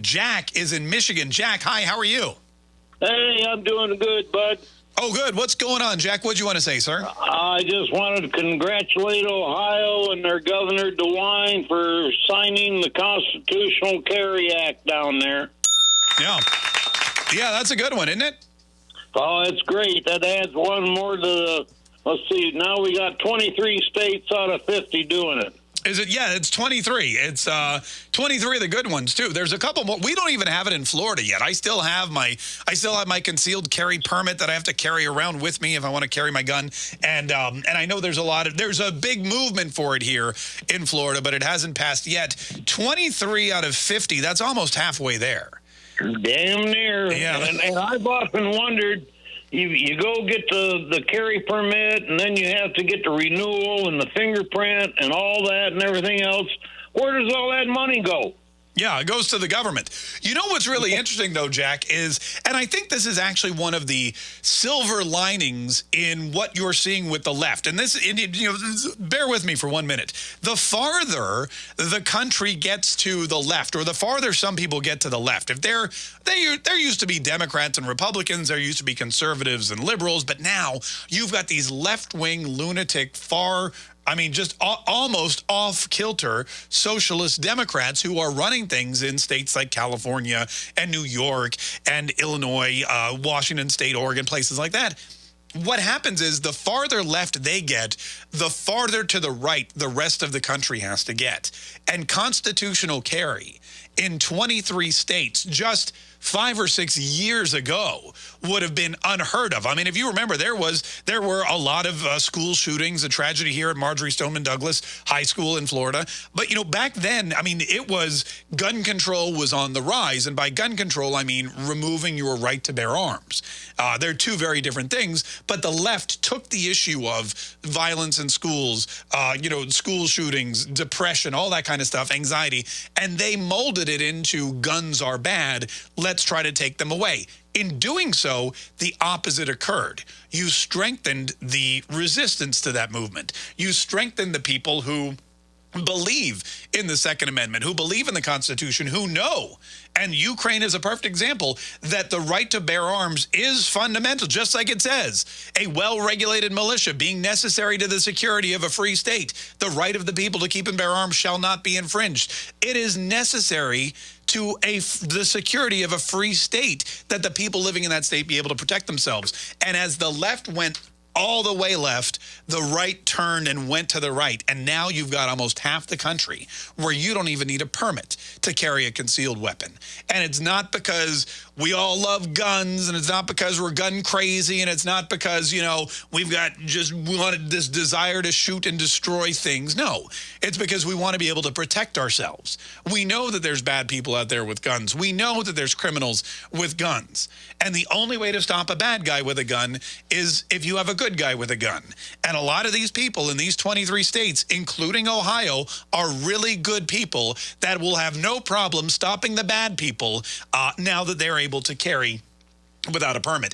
Jack is in Michigan. Jack, hi, how are you? Hey, I'm doing good, bud. Oh, good. What's going on, Jack? What'd you want to say, sir? I just wanted to congratulate Ohio and their Governor DeWine for signing the Constitutional Carry Act down there. Yeah. Yeah, that's a good one, isn't it? Oh, it's great. That adds one more to the. Let's see. Now we got 23 states out of 50 doing it. Is it? Yeah, it's 23. It's uh, 23 of the good ones too. There's a couple more. We don't even have it in Florida yet. I still have my I still have my concealed carry permit that I have to carry around with me if I want to carry my gun. And um, and I know there's a lot of there's a big movement for it here in Florida, but it hasn't passed yet. 23 out of 50. That's almost halfway there. Damn near. Yeah. And, and I've often wondered. You, you go get the, the carry permit, and then you have to get the renewal and the fingerprint and all that and everything else. Where does all that money go? Yeah, it goes to the government. You know what's really interesting, though, Jack, is, and I think this is actually one of the silver linings in what you're seeing with the left. And this, you know, bear with me for one minute. The farther the country gets to the left, or the farther some people get to the left, if they're, they, there used to be Democrats and Republicans, there used to be conservatives and liberals, but now you've got these left-wing lunatic far I mean, just almost off kilter socialist Democrats who are running things in states like California and New York and Illinois, uh, Washington State, Oregon, places like that. What happens is the farther left they get, the farther to the right the rest of the country has to get. And constitutional carry in 23 states just five or six years ago would have been unheard of. I mean, if you remember, there was there were a lot of uh, school shootings, a tragedy here at Marjory Stoneman Douglas High School in Florida. But, you know, back then, I mean, it was gun control was on the rise. And by gun control, I mean removing your right to bear arms. Uh, they're two very different things. But the left took the issue of violence in schools, uh, you know, school shootings, depression, all that kind of stuff, anxiety, and they molded it into guns are bad let's try to take them away. In doing so, the opposite occurred. You strengthened the resistance to that movement. You strengthened the people who believe in the Second Amendment, who believe in the Constitution, who know, and Ukraine is a perfect example, that the right to bear arms is fundamental, just like it says. A well-regulated militia being necessary to the security of a free state. The right of the people to keep and bear arms shall not be infringed. It is necessary to a the security of a free state that the people living in that state be able to protect themselves. And as the left went all the way left, the right turned and went to the right. And now you've got almost half the country where you don't even need a permit to carry a concealed weapon. And it's not because we all love guns and it's not because we're gun crazy and it's not because, you know, we've got just wanted this desire to shoot and destroy things. No, it's because we want to be able to protect ourselves. We know that there's bad people out there with guns. We know that there's criminals with guns. And the only way to stop a bad guy with a gun is if you have a good guy with a gun. And a lot of these people in these 23 states, including Ohio, are really good people that will have no problem stopping the bad people uh, now that they're able to carry without a permit.